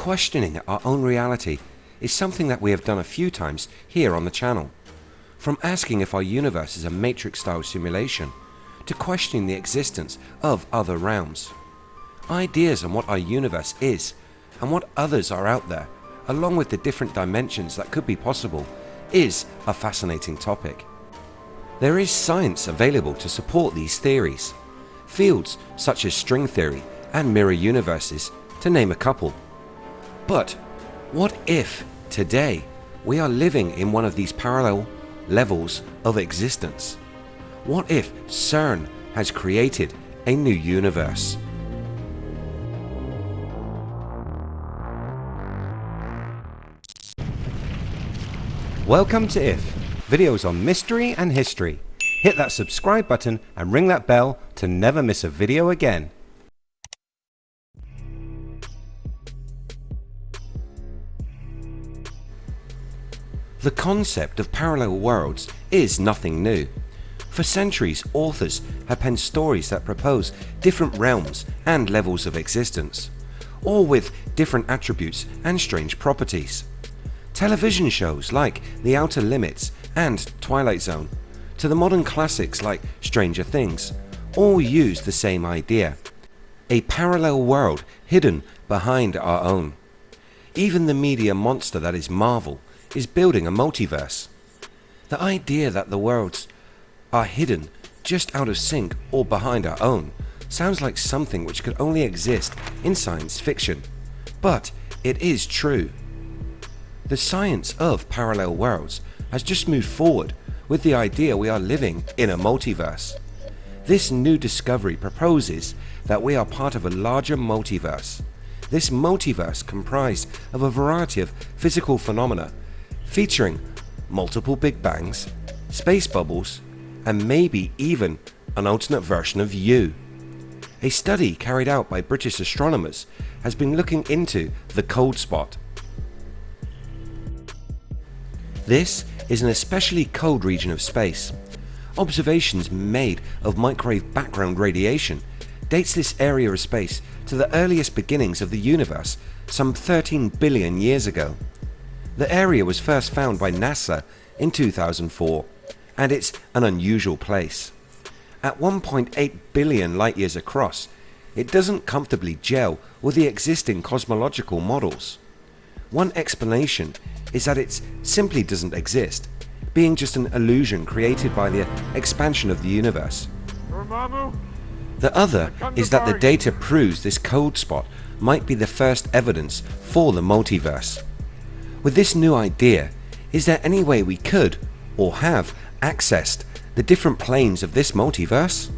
Questioning our own reality is something that we have done a few times here on the channel. From asking if our universe is a matrix style simulation, to questioning the existence of other realms. Ideas on what our universe is and what others are out there, along with the different dimensions that could be possible, is a fascinating topic. There is science available to support these theories. Fields such as string theory and mirror universes, to name a couple. But what if today we are living in one of these parallel levels of existence? What if CERN has created a new universe? Welcome to IF, videos on mystery and history. Hit that subscribe button and ring that bell to never miss a video again. The concept of parallel worlds is nothing new. For centuries authors have penned stories that propose different realms and levels of existence, all with different attributes and strange properties. Television shows like The Outer Limits and Twilight Zone to the modern classics like Stranger Things all use the same idea. A parallel world hidden behind our own. Even the media monster that is Marvel is building a multiverse. The idea that the worlds are hidden just out of sync or behind our own sounds like something which could only exist in science fiction, but it is true. The science of parallel worlds has just moved forward with the idea we are living in a multiverse. This new discovery proposes that we are part of a larger multiverse. This multiverse comprised of a variety of physical phenomena featuring multiple Big Bangs, space bubbles, and maybe even an alternate version of you. A study carried out by British astronomers has been looking into the cold spot. This is an especially cold region of space. Observations made of microwave background radiation dates this area of space to the earliest beginnings of the universe some 13 billion years ago. The area was first found by NASA in 2004 and it's an unusual place. At 1.8 billion light years across it doesn't comfortably gel with the existing cosmological models. One explanation is that it simply doesn't exist, being just an illusion created by the expansion of the universe. The other is that the data proves this cold spot might be the first evidence for the multiverse. With this new idea, is there any way we could, or have, accessed the different planes of this multiverse?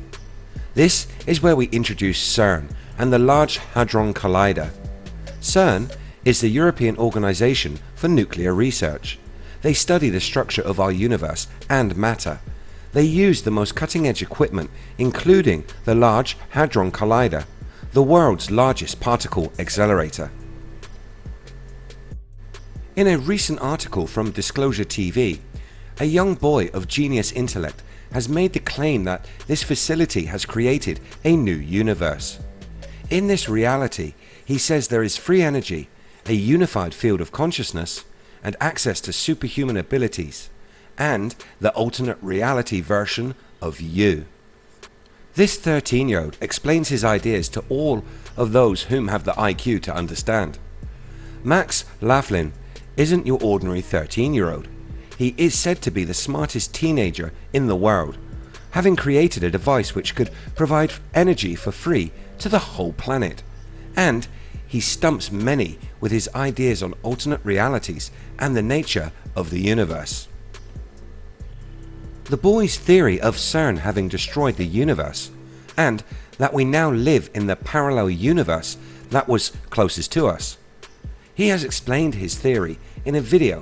This is where we introduce CERN and the Large Hadron Collider. CERN is the European Organisation for Nuclear Research. They study the structure of our universe and matter. They use the most cutting edge equipment including the Large Hadron Collider, the world's largest particle accelerator. In a recent article from Disclosure TV, a young boy of genius intellect has made the claim that this facility has created a new universe. In this reality, he says there is free energy, a unified field of consciousness, and access to superhuman abilities, and the alternate reality version of you. This 13 year old explains his ideas to all of those whom have the IQ to understand. Max Laughlin isn't your ordinary 13 year old. He is said to be the smartest teenager in the world, having created a device which could provide energy for free to the whole planet. And he stumps many with his ideas on alternate realities and the nature of the universe. The boy's theory of CERN having destroyed the universe and that we now live in the parallel universe that was closest to us he has explained his theory in a video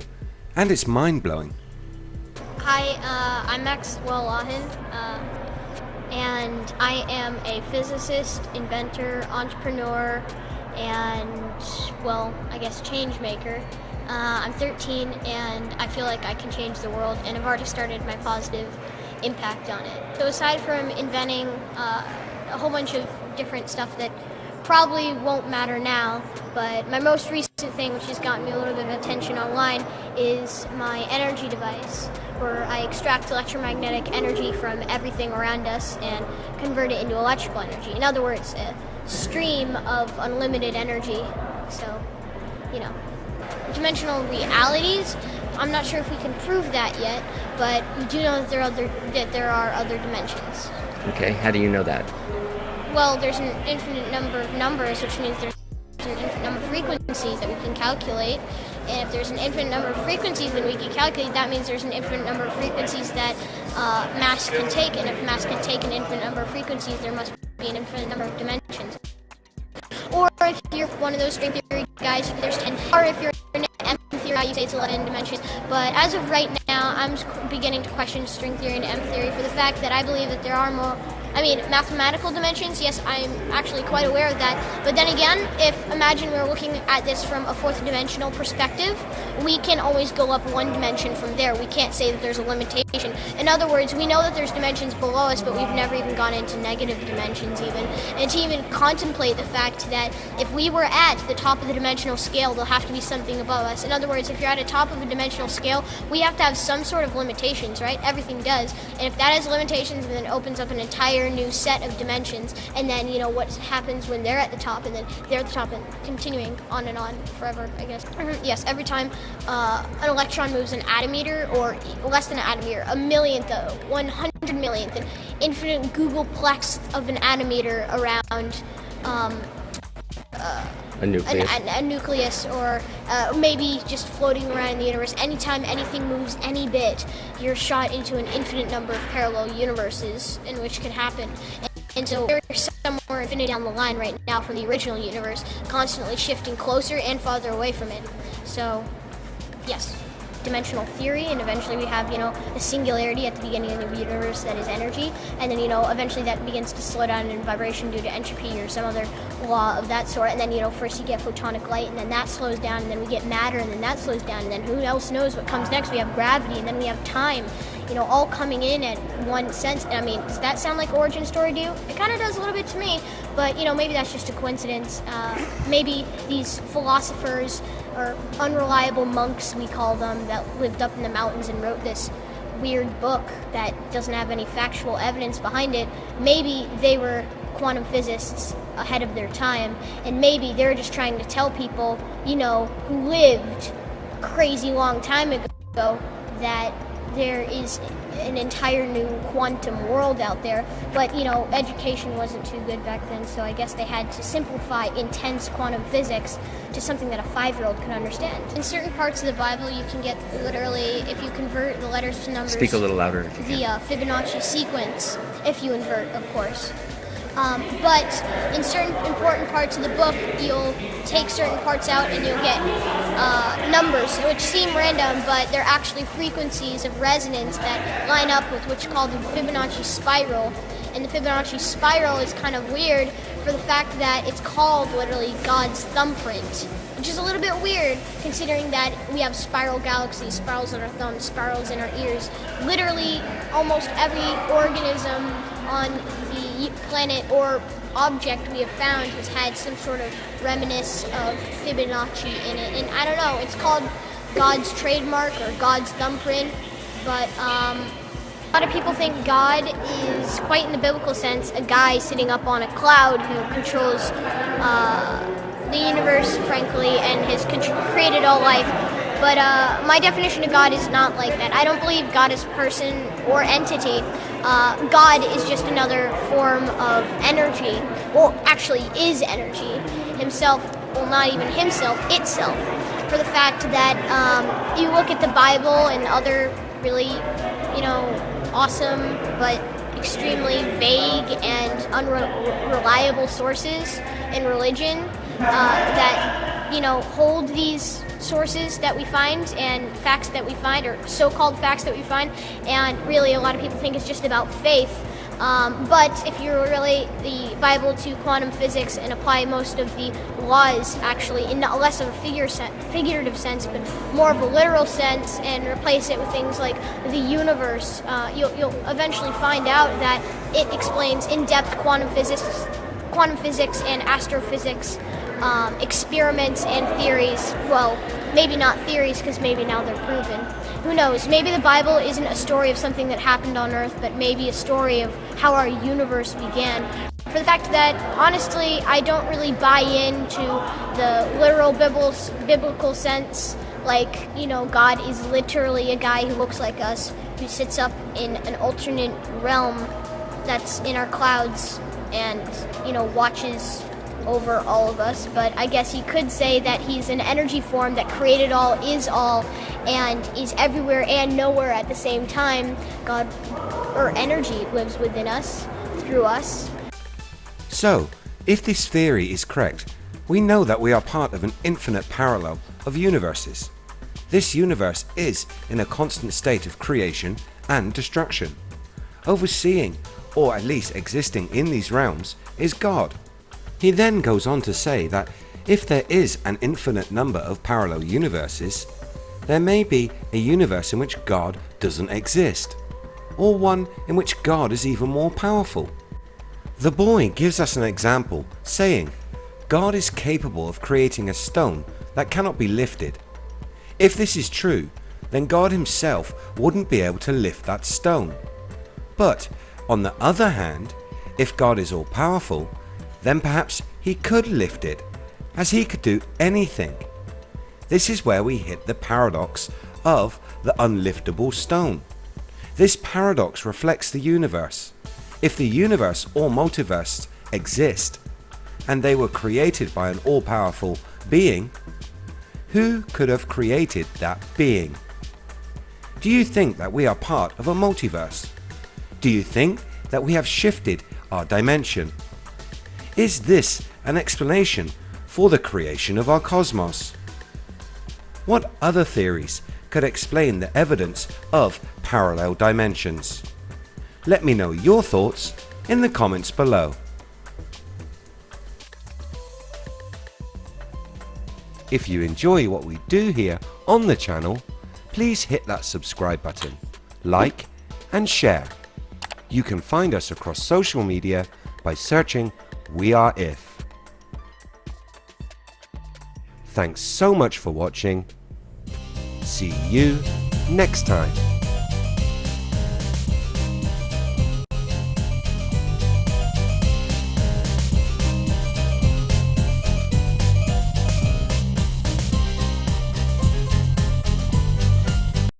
and it's mind-blowing. Hi, uh, I'm Maxwell Laughlin uh, and I am a physicist, inventor, entrepreneur, and well, I guess change maker. Uh, I'm 13 and I feel like I can change the world and I've already started my positive impact on it. So aside from inventing uh, a whole bunch of different stuff that probably won't matter now, but my most recent thing, which has gotten me a little bit of attention online, is my energy device, where I extract electromagnetic energy from everything around us and convert it into electrical energy. In other words, a stream of unlimited energy. So, you know, dimensional realities. I'm not sure if we can prove that yet, but we do know that there are other that there are other dimensions. Okay, how do you know that? Well, there's an infinite number of numbers, which means there's an infinite number of frequencies that we can calculate. And if there's an infinite number of frequencies that we can calculate, that means there's an infinite number of frequencies that uh, mass can take. And if mass can take an infinite number of frequencies, there must be an infinite number of dimensions. Or if you're one of those string theory guys, there's 10. Or if you're an M theory, you say it's 11 dimensions. But as of right now, I'm beginning to question string theory and M theory for the fact that I believe that there are more I mean, mathematical dimensions, yes, I'm actually quite aware of that. But then again, if imagine we are looking at this from a fourth dimensional perspective, we can always go up one dimension from there. We can't say that there's a limitation. In other words, we know that there's dimensions below us, but we've never even gone into negative dimensions even. And to even contemplate the fact that if we were at the top of the dimensional scale, there'll have to be something above us. In other words, if you're at the top of a dimensional scale, we have to have some sort of limitations, right? Everything does. And if that has limitations, then it opens up an entire entire new set of dimensions, and then you know what happens when they're at the top, and then they're at the top, and continuing on and on forever. I guess. Yes, every time uh, an electron moves an attometer, or less than an attometer, a millionth, a one hundred millionth, an infinite googolplex of an attometer around. Um, uh, a nucleus. An, a, a nucleus, or uh, maybe just floating around in the universe. Anytime anything moves any bit, you're shot into an infinite number of parallel universes in which can happen. And, and so we're somewhere infinite down the line right now from the original universe, constantly shifting closer and farther away from it. So, yes dimensional theory, and eventually we have, you know, a singularity at the beginning of the universe that is energy, and then, you know, eventually that begins to slow down in vibration due to entropy or some other law of that sort, and then, you know, first you get photonic light, and then that slows down, and then we get matter, and then that slows down, and then who else knows what comes next? We have gravity, and then we have time, you know, all coming in at one sense. I mean, does that sound like origin story to you? It kind of does a little bit to me, but, you know, maybe that's just a coincidence. Uh, maybe these philosophers or unreliable monks, we call them, that lived up in the mountains and wrote this weird book that doesn't have any factual evidence behind it, maybe they were quantum physicists ahead of their time, and maybe they're just trying to tell people, you know, who lived a crazy long time ago that there is an entire new quantum world out there. But, you know, education wasn't too good back then, so I guess they had to simplify intense quantum physics to something that a five year old could understand. In certain parts of the Bible, you can get literally, if you convert the letters to numbers, speak a little louder the uh, Fibonacci sequence, if you invert, of course. Um, but in certain important parts of the book, you'll take certain parts out and you'll get uh, numbers, which seem random, but they're actually frequencies of resonance that line up with what's called the Fibonacci spiral. And the Fibonacci spiral is kind of weird for the fact that it's called literally God's thumbprint, which is a little bit weird considering that we have spiral galaxies, spirals in our thumbs, spirals in our ears. Literally, almost every organism on the planet or object we have found has had some sort of reminiscence of Fibonacci in it. And I don't know, it's called God's trademark or God's thumbprint, but um, a lot of people think God is, quite in the biblical sense, a guy sitting up on a cloud who controls uh, the universe, frankly, and has created all life. But uh, my definition of God is not like that. I don't believe God is person or entity. Uh, God is just another form of energy. Well, actually, is energy. Himself, well, not even himself, itself. For the fact that um, you look at the Bible and other really, you know, awesome but extremely vague and unreliable sources in religion uh, that you know hold these sources that we find and facts that we find, or so-called facts that we find, and really a lot of people think it's just about faith. Um, but if you relate the Bible to quantum physics and apply most of the laws actually in less of a figure figurative sense, but more of a literal sense, and replace it with things like the universe, uh, you'll, you'll eventually find out that it explains in-depth quantum physics quantum physics and astrophysics um, experiments and theories. Well, maybe not theories because maybe now they're proven. Who knows? Maybe the Bible isn't a story of something that happened on Earth, but maybe a story of how our universe began. For the fact that, honestly, I don't really buy into the literal biblical sense. Like, you know, God is literally a guy who looks like us, who sits up in an alternate realm that's in our clouds and, you know, watches over all of us, but I guess you could say that he's an energy form that created all, is all, and is everywhere and nowhere at the same time. God, or energy, lives within us, through us. So, if this theory is correct, we know that we are part of an infinite parallel of universes. This universe is in a constant state of creation and destruction. Overseeing, or at least existing in these realms, is God. He then goes on to say that if there is an infinite number of parallel universes, there may be a universe in which God doesn't exist, or one in which God is even more powerful. The boy gives us an example saying God is capable of creating a stone that cannot be lifted. If this is true then God himself wouldn't be able to lift that stone. But on the other hand if God is all powerful then perhaps he could lift it, as he could do anything. This is where we hit the paradox of the unliftable stone. This paradox reflects the universe. If the universe or multiverse exist, and they were created by an all-powerful being, who could have created that being? Do you think that we are part of a multiverse? Do you think that we have shifted our dimension is this an explanation for the creation of our cosmos? What other theories could explain the evidence of parallel dimensions? Let me know your thoughts in the comments below. If you enjoy what we do here on the channel, please hit that subscribe button, like and share. You can find us across social media by searching we are if. Thanks so much for watching. See you next time.